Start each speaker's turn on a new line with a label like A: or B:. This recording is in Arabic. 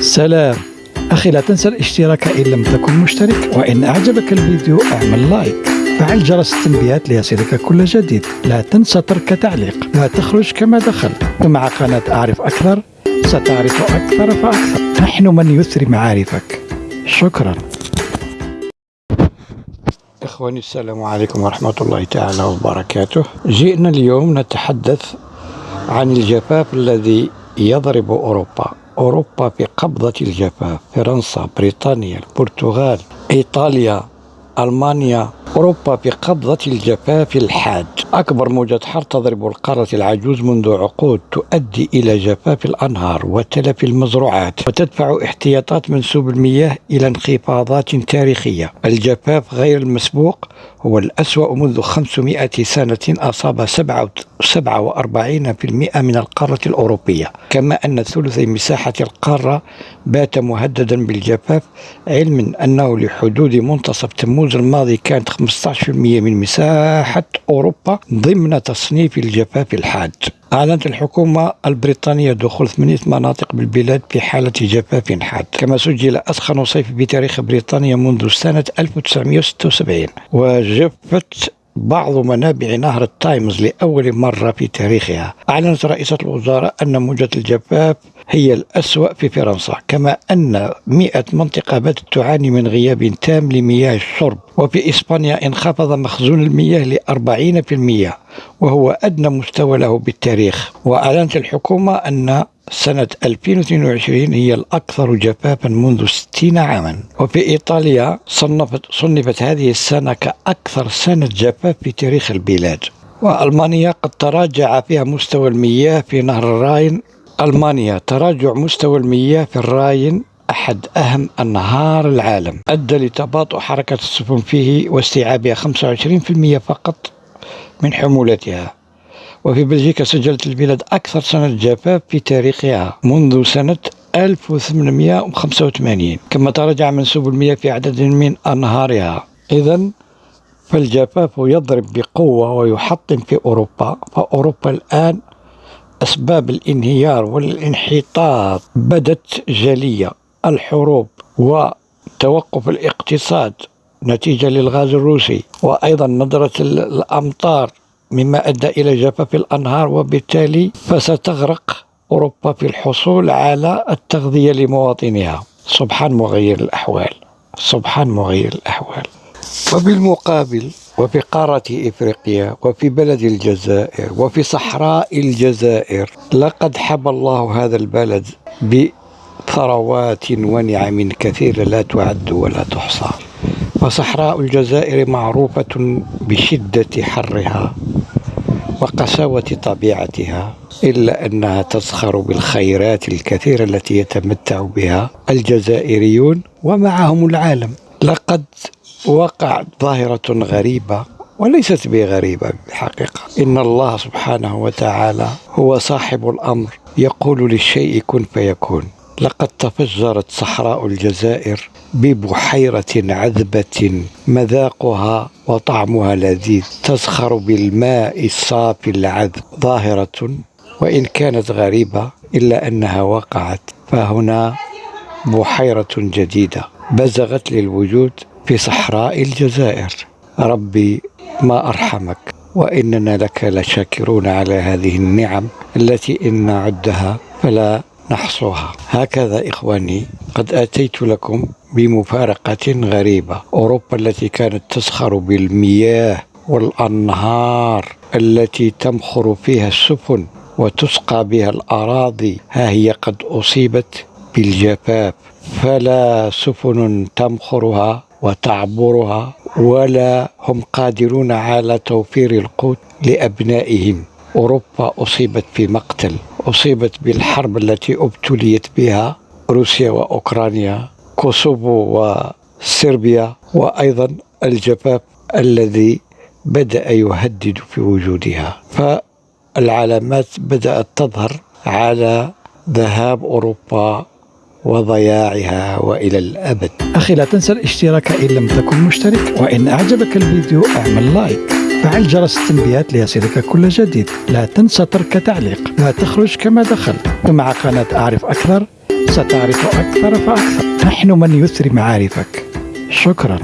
A: سلام. أخي لا تنسى الاشتراك إن لم تكن مشترك وإن أعجبك الفيديو اعمل لايك. فعل جرس التنبيهات ليصلك كل جديد. لا تنسى ترك تعليق. لا تخرج كما دخلت ومع قناة أعرف أكثر ستعرف أكثر فأكثر. نحن من يثري معارفك. شكرا. إخواني السلام عليكم ورحمة الله تعالى وبركاته. جئنا اليوم نتحدث عن الجفاف الذي يضرب أوروبا. أوروبا في قبضة الجفاف فرنسا بريطانيا البرتغال إيطاليا ألمانيا أوروبا في قبضة الجفاف الحاد أكبر موجة حر تضرب القارة العجوز منذ عقود تؤدي إلى جفاف الأنهار وتلف المزروعات وتدفع احتياطات منسوب المياه إلى انخفاضات تاريخية. الجفاف غير المسبوق هو الأسوأ منذ 500 سنة أصاب 47% من القارة الأوروبية. كما أن ثلثي مساحة القارة بات مهددا بالجفاف علما أنه لحدود منتصف تموز الماضي كانت 15% من مساحة أوروبا. ضمن تصنيف الجفاف الحاد. أعلنت الحكومة البريطانية دخول ثمانية مناطق بالبلاد في حالة جفاف حاد. كما سجل أسخن صيف بتاريخ بريطانيا منذ سنة 1976 وجفت بعض منابع نهر التايمز لأول مرة في تاريخها. أعلنت رئيسة الوزراء أن موجة الجفاف هي الأسوأ في فرنسا كما أن 100 منطقة باتت تعاني من غياب تام لمياه الشرب. وفي إسبانيا انخفض مخزون المياه ل 40% وهو أدنى مستوى له بالتاريخ. وأعلنت الحكومة أن سنة 2022 هي الأكثر جفافا منذ 60 عاما. وفي إيطاليا صنفت, صنفت هذه السنة كأكثر سنة جفاف في تاريخ البلاد. وألمانيا قد تراجع فيها مستوى المياه في نهر الراين. ألمانيا تراجع مستوى المياه في الراين أحد أهم أنهار العالم. أدى لتباطؤ حركة السفن فيه واستيعابها 25% فقط. من حمولتها. وفي بلجيكا سجلت البلاد أكثر سنة جفاف في تاريخها منذ سنة 1885 كما تراجع منسوب المياه في عدد من أنهارها. إذا فالجفاف يضرب بقوة ويحطم في أوروبا فأوروبا الآن أسباب الانهيار والانحطاط. بدت جلية الحروب وتوقف الاقتصاد. نتيجة للغاز الروسي وأيضا ندرة الأمطار مما أدى إلى جفاف الأنهار وبالتالي فستغرق أوروبا في الحصول على التغذية لمواطنيها. سبحان مغير الأحوال سبحان مغير الأحوال. وبالمقابل وفي قارة إفريقيا وفي بلد الجزائر وفي صحراء الجزائر لقد حب الله هذا البلد بثروات ونعم كثيرة لا تعد ولا تحصى. وصحراء الجزائر معروفة بشدة حرها وقساوة طبيعتها إلا أنها تزخر بالخيرات الكثيرة التي يتمتع بها الجزائريون ومعهم العالم. لقد وقعت ظاهرة غريبة وليست بغريبة بالحقيقة. إن الله سبحانه وتعالى هو صاحب الأمر يقول للشيء كن فيكون. لقد تفجرت صحراء الجزائر ببحيرة عذبة مذاقها وطعمها لذيذ تزخر بالماء الصافي العذب ظاهرة وإن كانت غريبة إلا أنها وقعت. فهنا بحيرة جديدة بزغت للوجود في صحراء الجزائر. ربي ما أرحمك وإننا لك لشاكرون على هذه النعم التي إن نعدها. فلا نحصوها. هكذا إخواني قد أتيت لكم بمفارقة غريبة. أوروبا التي كانت تسخر بالمياه والأنهار التي تمخر فيها السفن وتسقى بها الأراضي ها هي قد أصيبت بالجفاف. فلا سفن تمخرها وتعبرها ولا هم قادرون على توفير القوت لأبنائهم. أوروبا أصيبت في مقتل أصيبت بالحرب التي أبتليت بها روسيا وأوكرانيا كوسوفو وصربيا وأيضا الجفاف الذي بدأ يهدد في وجودها. فالعلامات بدأت تظهر على ذهاب أوروبا وضياعها وإلى الأبد. أخي لا تنسى الاشتراك إن لم تكن مشترك وإن أعجبك الفيديو اعمل like. فعل جرس التنبيهات ليصلك كل جديد. لا تنسى ترك تعليق. لا تخرج كما دخلت ومع قناة أعرف أكثر ستعرف أكثر فأكثر. نحن من يثري معارفك. شكرا.